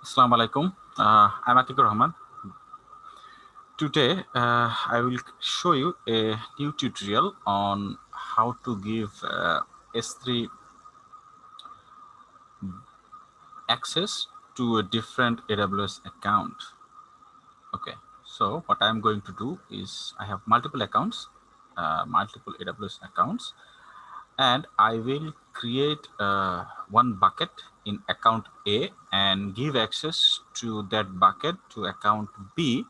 Assalamu alaikum. Uh, I'm Atikur Rahman. Today, uh, I will show you a new tutorial on how to give uh, S3 access to a different AWS account. Okay, so what I'm going to do is I have multiple accounts, uh, multiple AWS accounts, and I will create uh, one bucket in account A and give access to that bucket to account B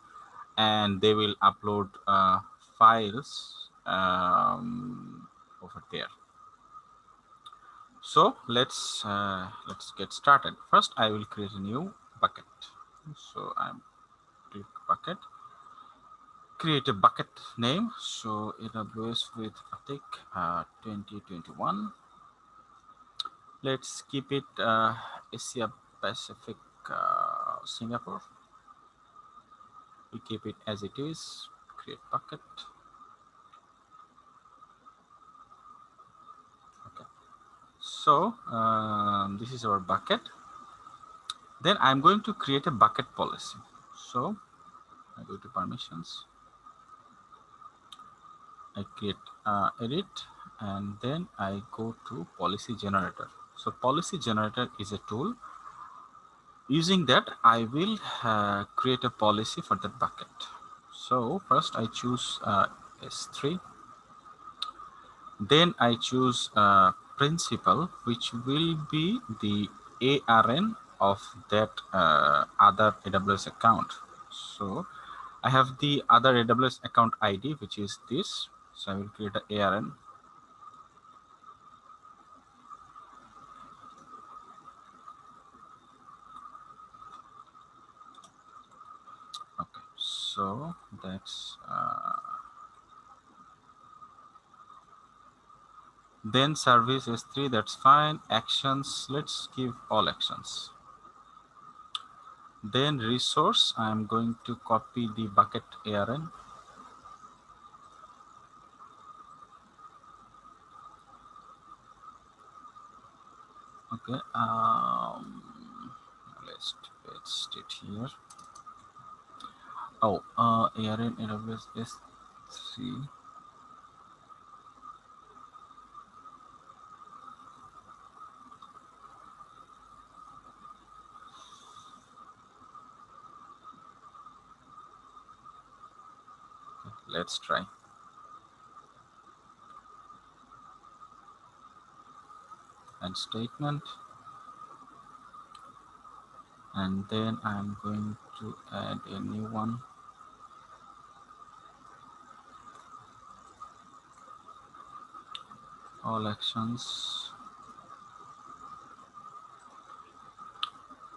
and they will upload uh, files um, over there. So let's uh, let's get started. First, I will create a new bucket. So I'm click bucket, create a bucket name. So AWS with Atik uh, 2021 let's keep it uh, Asia Pacific uh, Singapore. We keep it as it is, create bucket. Okay, so um, this is our bucket. Then I'm going to create a bucket policy. So I go to permissions. I create uh, edit and then I go to policy generator. So policy generator is a tool. Using that, I will uh, create a policy for that bucket. So first I choose uh, S3. Then I choose uh, principal, which will be the ARN of that uh, other AWS account. So I have the other AWS account ID, which is this. So I will create an ARN so that's uh, then service s3 that's fine. Actions let's give all actions. Then resource i'm going to copy the bucket arn okay um let's paste it here Oh, uh, ARN AWS S3. Let's try. And statement. And then I'm going to add a new one. All actions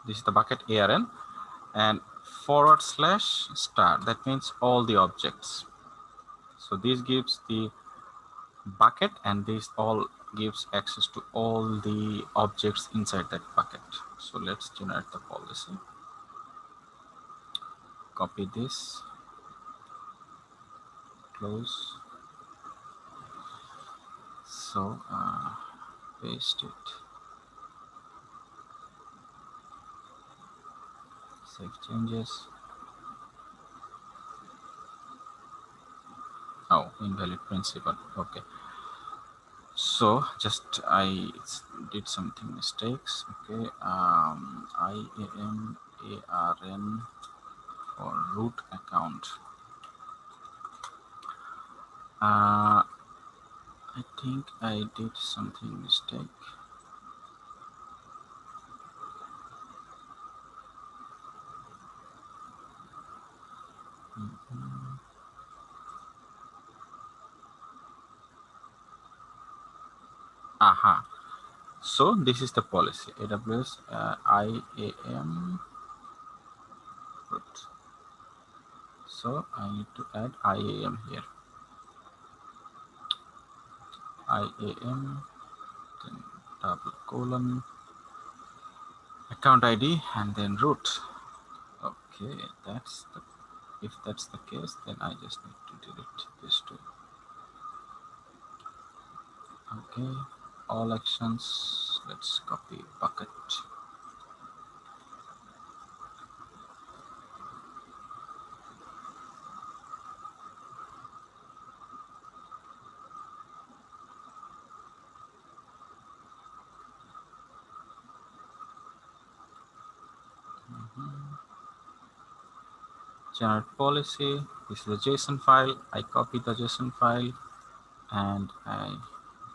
this is the bucket arn and forward slash star that means all the objects. So this gives the bucket and this all gives access to all the objects inside that bucket. So let's generate the policy. Copy this. Close so uh, paste it. Save changes. Oh invalid principal okay. So just i did something mistakes. Okay um iam arn for root account. Uh I think I did something mistake. Mm -hmm. Aha. So this is the policy AWS uh, IAM. So I need to add IAM here. IAM, then uh, double colon, account ID, and then root. Okay, that's the, if that's the case, then I just need to delete this too. Okay, all actions, let's copy bucket. Generate policy. This is a JSON file. I copy the JSON file and I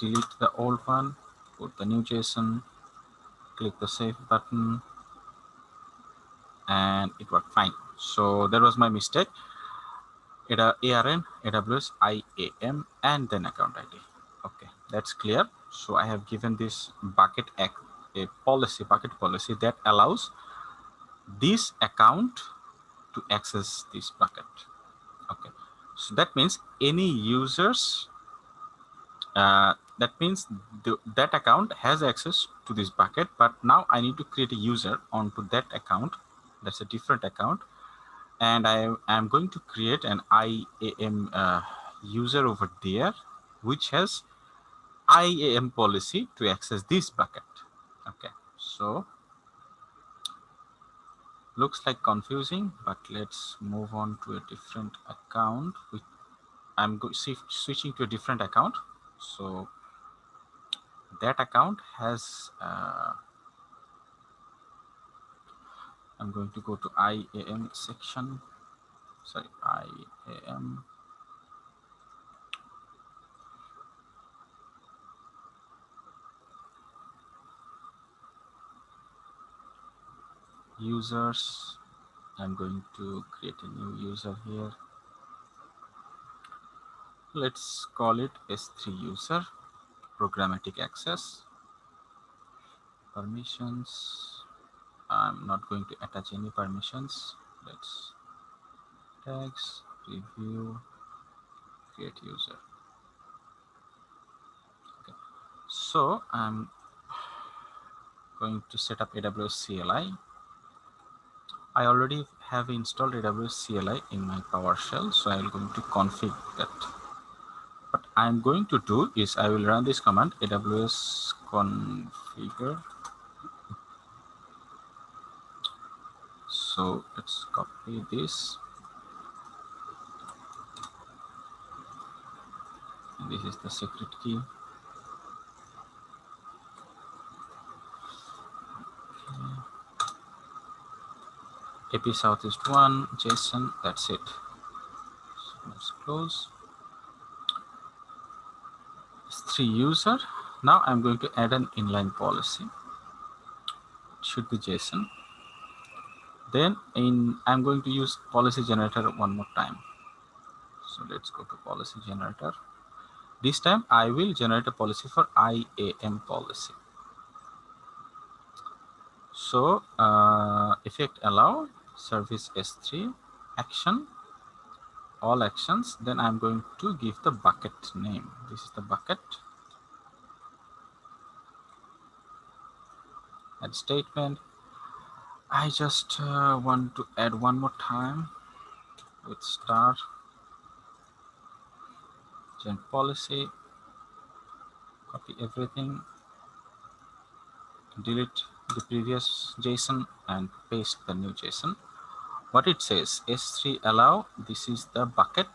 delete the old one, put the new JSON, click the save button, and it worked fine. So that was my mistake. It ARN, AWS, IAM, and then account ID. Okay, that's clear. So I have given this bucket a policy, bucket policy that allows this account to access this bucket. Okay, so that means any users, uh, that means that account has access to this bucket, but now I need to create a user onto that account. That's a different account. And I am going to create an IAM uh, user over there, which has IAM policy to access this bucket. Okay, so looks like confusing but let's move on to a different account i'm switching to a different account. So that account has uh, i'm going to go to iam section. Sorry iam users. I'm going to create a new user here. Let's call it s3 user programmatic access. Permissions. I'm not going to attach any permissions. Let's tags review create user. Okay. So i'm going to set up aws cli I already have installed AWS CLI in my PowerShell, so I'm going to config that. What I'm going to do is I will run this command AWS configure. So let's copy this. This is the secret key. Ap southeast one json that's it. So let's close. Three user. Now i'm going to add an inline policy. It should be json then in i'm going to use policy generator one more time. So let's go to policy generator. This time i will generate a policy for iam policy. So uh, effect allow service S3 action all actions then I'm going to give the bucket name. This is the bucket. Add statement. I just uh, want to add one more time with star gen policy copy everything delete the previous JSON and paste the new JSON what it says s3 allow this is the bucket.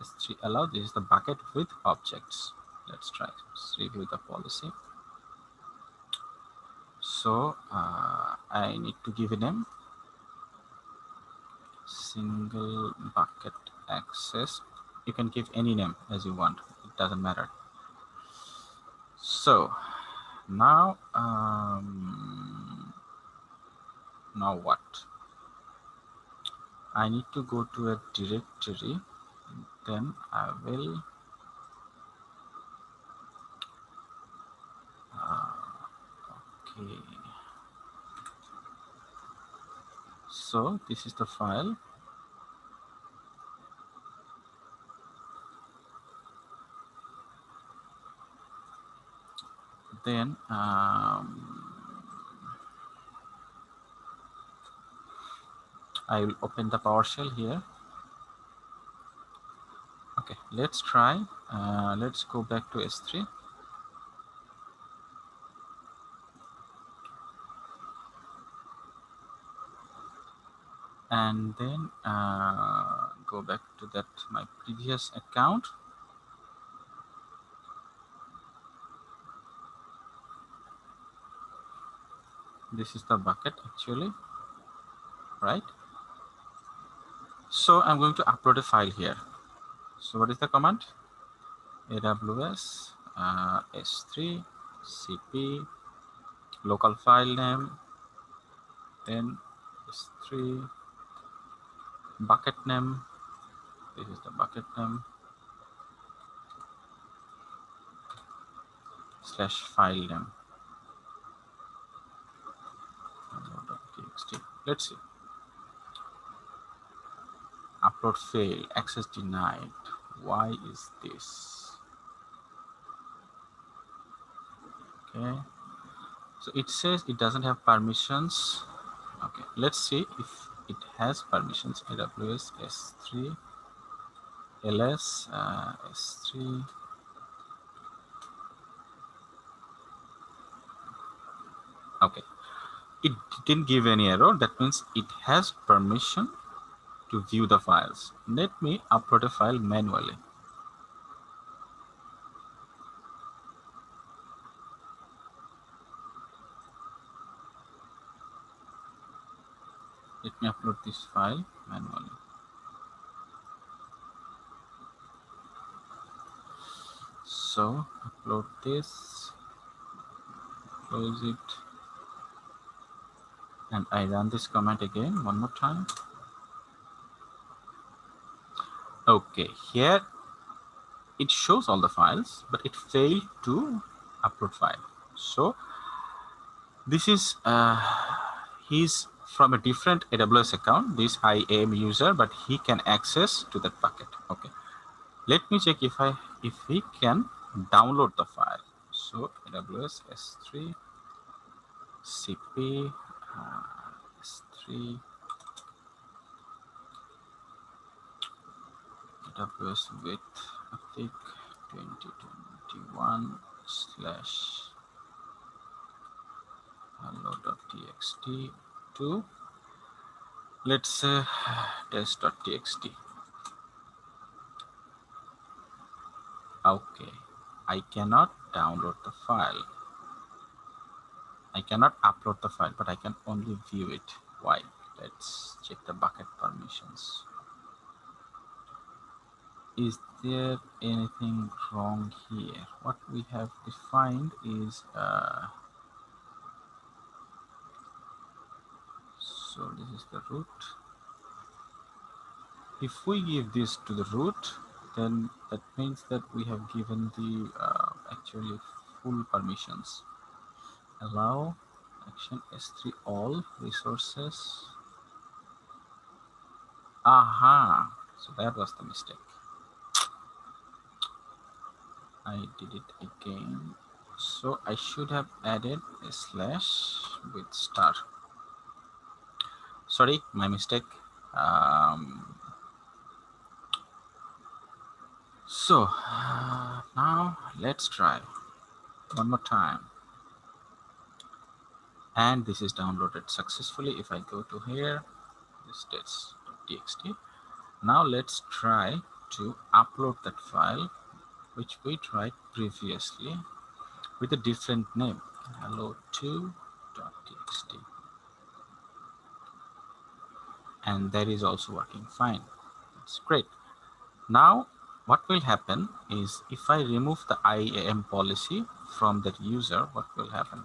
S3 allow this is the bucket with objects. Let's try let's review the policy. So uh, i need to give a name. Single bucket access. You can give any name as you want. It doesn't matter. So now um, now what I need to go to a directory then I will uh, okay. So this is the file. Then um, I will open the PowerShell here. Okay, let's try. Uh, let's go back to S3. And then uh, go back to that my previous account. This is the bucket actually. right? So I'm going to upload a file here. So what is the command? AWS uh, S3 CP local file name then S3 bucket name this is the bucket name slash file name let's see upload fail access denied. Why is this? Okay. So it says it doesn't have permissions. Okay let's see if it has permissions. Aws s3 ls uh, s3 okay. It didn't give any error. That means it has permission to view the files. Let me upload a file manually. Let me upload this file manually. So upload this close it and I run this command again one more time okay here it shows all the files but it failed to upload file. So this is uh, his from a different AWS account. This I am user but he can access to that bucket. Okay. Let me check if I if he can download the file. So AWS S3 CP uh, S3 AWS with Atik 2021 slash hello.txt to let's uh, say test.txt okay I cannot download the file. I cannot upload the file but I can only view it. Why? Let's check the bucket permissions is there anything wrong here? What we have defined is uh, so this is the root. If we give this to the root then that means that we have given the uh, actually full permissions. Allow action s3 all resources. Aha! So that was the mistake I did it again. So I should have added a slash with star. Sorry my mistake. Um, so uh, now let's try one more time. And this is downloaded successfully. If I go to here this is txt. Now let's try to upload that file which we tried previously with a different name. Hello2.txt and that is also working fine. That's great. Now what will happen is if I remove the IAM policy from that user what will happen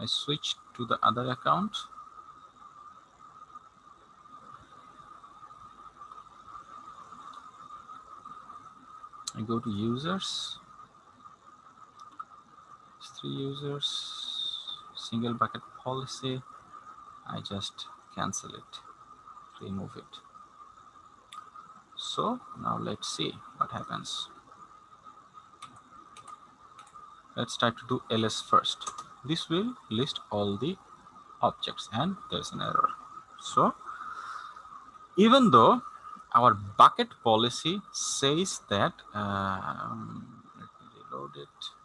I switch to the other account. I go to users, it's three users, single bucket policy. I just cancel it, remove it. So now let's see what happens. Let's try to do ls first this will list all the objects and there's an error. So even though our bucket policy says that um, let me reload it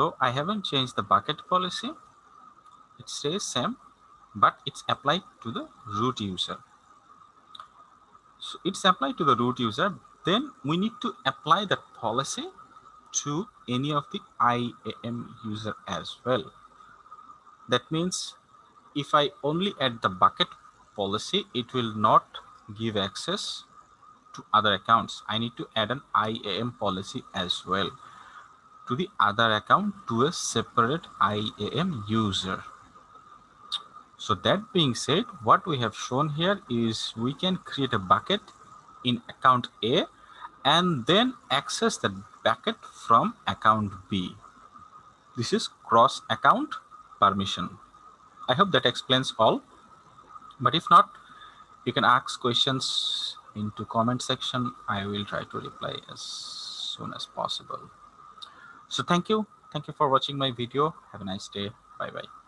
So I haven't changed the bucket policy. It stays same, but it's applied to the root user. So it's applied to the root user. Then we need to apply that policy to any of the IAM user as well. That means if I only add the bucket policy, it will not give access to other accounts. I need to add an IAM policy as well to the other account to a separate IAM user. So that being said, what we have shown here is we can create a bucket in account A and then access the bucket from account B. This is cross account permission. I hope that explains all. But if not, you can ask questions into comment section. I will try to reply as soon as possible. So thank you. Thank you for watching my video. Have a nice day. Bye bye.